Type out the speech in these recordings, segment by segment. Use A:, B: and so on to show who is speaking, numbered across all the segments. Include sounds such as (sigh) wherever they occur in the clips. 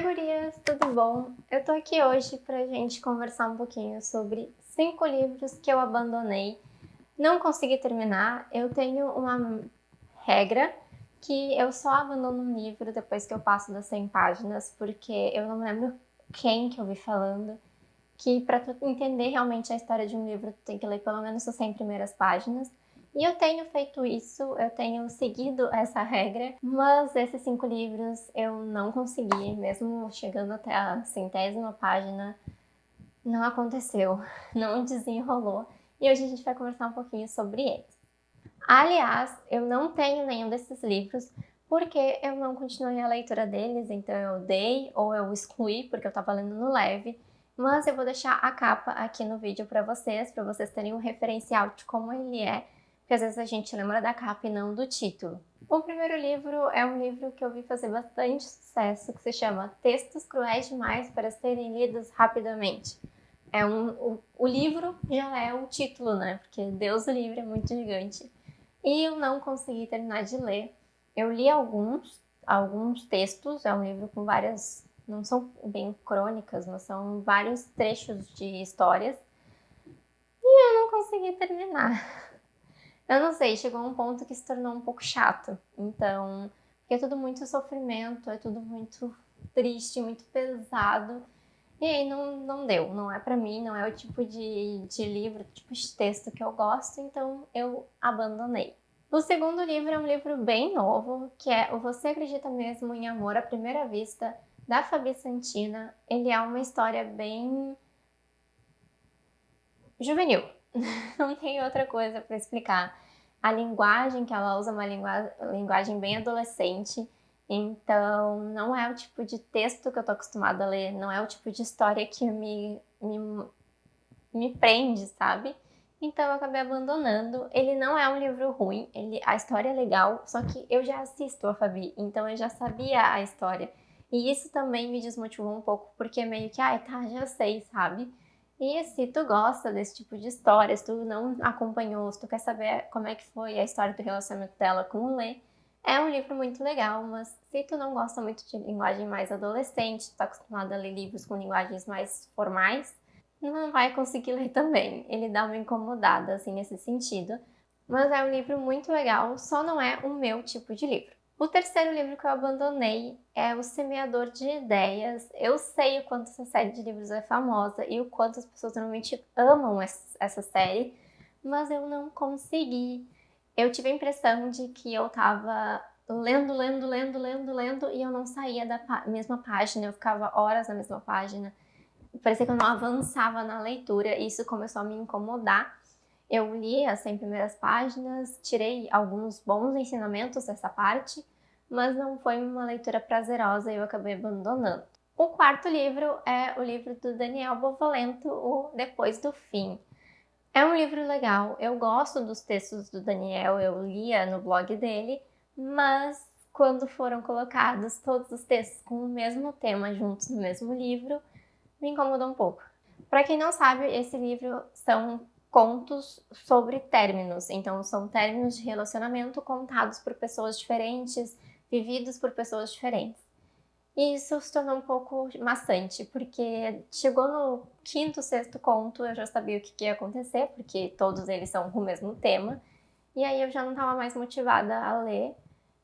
A: Oi gurias, tudo bom? Eu tô aqui hoje pra gente conversar um pouquinho sobre cinco livros que eu abandonei, não consegui terminar. Eu tenho uma regra que eu só abandono um livro depois que eu passo das 100 páginas, porque eu não lembro quem que eu vi falando, que para entender realmente a história de um livro, tu tem que ler pelo menos as 100 primeiras páginas. E eu tenho feito isso, eu tenho seguido essa regra, mas esses cinco livros eu não consegui, mesmo chegando até a centésima página, não aconteceu, (laughs) não desenrolou. E hoje a gente vai conversar um pouquinho sobre eles. Aliás, eu não tenho nenhum desses livros, porque eu não continuei a leitura deles, então eu dei ou eu excluí, porque eu estava lendo no leve, mas eu vou deixar a capa aqui no vídeo para vocês, para vocês terem um referencial de como ele é, porque às vezes a gente lembra da capa e não do título. O primeiro livro é um livro que eu vi fazer bastante sucesso, que se chama Textos Cruéis Demais para Serem Lidos Rapidamente. É um, o, o livro já é o título, né? Porque Deus o livre é muito gigante. E eu não consegui terminar de ler. Eu li alguns, alguns textos, é um livro com várias, não são bem crônicas, mas são vários trechos de histórias. E eu não consegui terminar. Eu não sei, chegou um ponto que se tornou um pouco chato. Então, porque é tudo muito sofrimento, é tudo muito triste, muito pesado. E aí não, não deu, não é para mim, não é o tipo de, de livro, tipo de texto que eu gosto, então eu abandonei. O segundo livro é um livro bem novo, que é O Você Acredita Mesmo em Amor à Primeira Vista, da Fabi Santina. Ele é uma história bem juvenil, (laughs) não tem outra coisa para explicar. A linguagem que ela usa é uma linguagem bem adolescente, então não é o tipo de texto que eu tô acostumada a ler, não é o tipo de história que me, me, me prende, sabe? Então eu acabei abandonando. Ele não é um livro ruim, ele, a história é legal, só que eu já assisto a Fabi, então eu já sabia a história. E isso também me desmotivou um pouco, porque meio que, ah, tá, já sei, sabe? E se tu gosta desse tipo de história, se tu não acompanhou, se tu quer saber como é que foi a história do relacionamento dela com o Lê, é um livro muito legal, mas se tu não gosta muito de linguagem mais adolescente, tu tá acostumado a ler livros com linguagens mais formais, não vai conseguir (laughs) ler também. Ele dá uma incomodada, assim, nesse sentido. Mas é um livro muito legal, só não é o meu tipo de livro. O terceiro livro que eu abandonei é O Semeador de Ideias. Eu sei o quanto essa série de livros é famosa e o quanto as pessoas realmente amam essa série, mas eu não consegui. Eu tive a impressão de que eu tava lendo, lendo, lendo, lendo, lendo e eu não saía da mesma página, eu ficava horas na mesma página. Parecia que eu não avançava na leitura e isso começou a me incomodar. Eu li as 100 primeiras páginas, tirei alguns bons ensinamentos dessa parte, mas não foi uma leitura prazerosa e eu acabei abandonando. O quarto livro é o livro do Daniel Bovolento, o Depois do Fim. É um livro legal, eu gosto dos textos do Daniel, eu lia no blog dele, mas quando foram colocados todos os textos com o mesmo tema juntos no mesmo livro, me incomodou um pouco. Para quem não sabe, esse livro são contos sobre términos. Então, são términos de relacionamento contados por pessoas diferentes, vividos por pessoas diferentes. E isso se tornou um pouco maçante, porque chegou no quinto, sexto conto, eu já sabia o que ia acontecer, porque todos eles são o mesmo tema, e aí eu já não estava mais motivada a ler,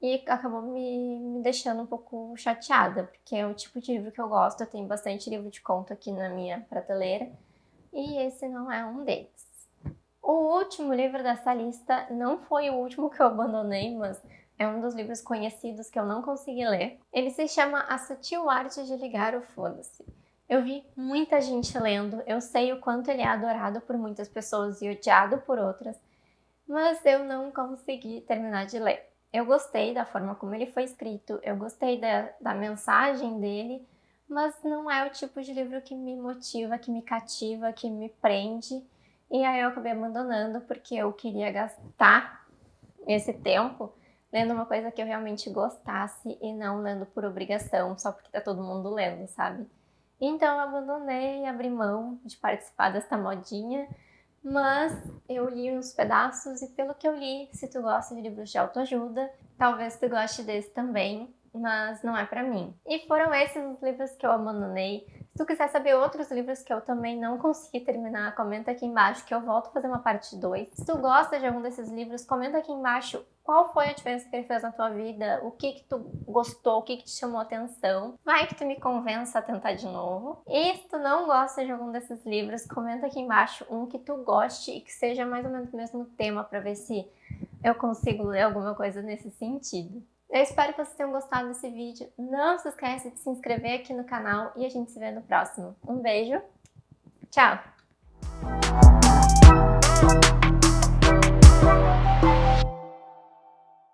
A: e acabou me, me deixando um pouco chateada, porque é o tipo de livro que eu gosto, eu tenho bastante livro de conto aqui na minha prateleira, e esse não é um deles. O último livro dessa lista não foi o último que eu abandonei, mas é um dos livros conhecidos que eu não consegui ler. Ele se chama A Sutil Arte de Ligar o Foda-se. Eu vi muita gente lendo, eu sei o quanto ele é adorado por muitas pessoas e odiado por outras, mas eu não consegui terminar de ler. Eu gostei da forma como ele foi escrito, eu gostei da, da mensagem dele, mas não é o tipo de livro que me motiva, que me cativa, que me prende. E aí eu acabei abandonando porque eu queria gastar esse tempo lendo uma coisa que eu realmente gostasse e não lendo por obrigação, só porque tá todo mundo lendo, sabe? Então eu abandonei abri mão de participar desta modinha, mas eu li uns pedaços e pelo que eu li, se tu gosta de livros de autoajuda, talvez tu goste desse também. mas não é pra mim. E foram esses os livros que eu abandonei. Se tu quiser saber outros livros que eu também não consegui terminar, comenta aqui embaixo que eu volto a fazer uma parte 2. Se tu gosta de algum desses livros, comenta aqui embaixo qual foi a diferença que ele fez na tua vida, o que que tu gostou, o que que te chamou atenção. Vai que tu me convença a tentar de novo. E se tu não gosta de algum desses livros, comenta aqui embaixo um que tu goste e que seja mais ou menos o mesmo tema para ver se eu consigo ler alguma coisa nesse sentido. Eu espero que vocês tenham gostado desse vídeo. Não se esqueça de se inscrever aqui no canal e a gente se vê no próximo. Um beijo, tchau!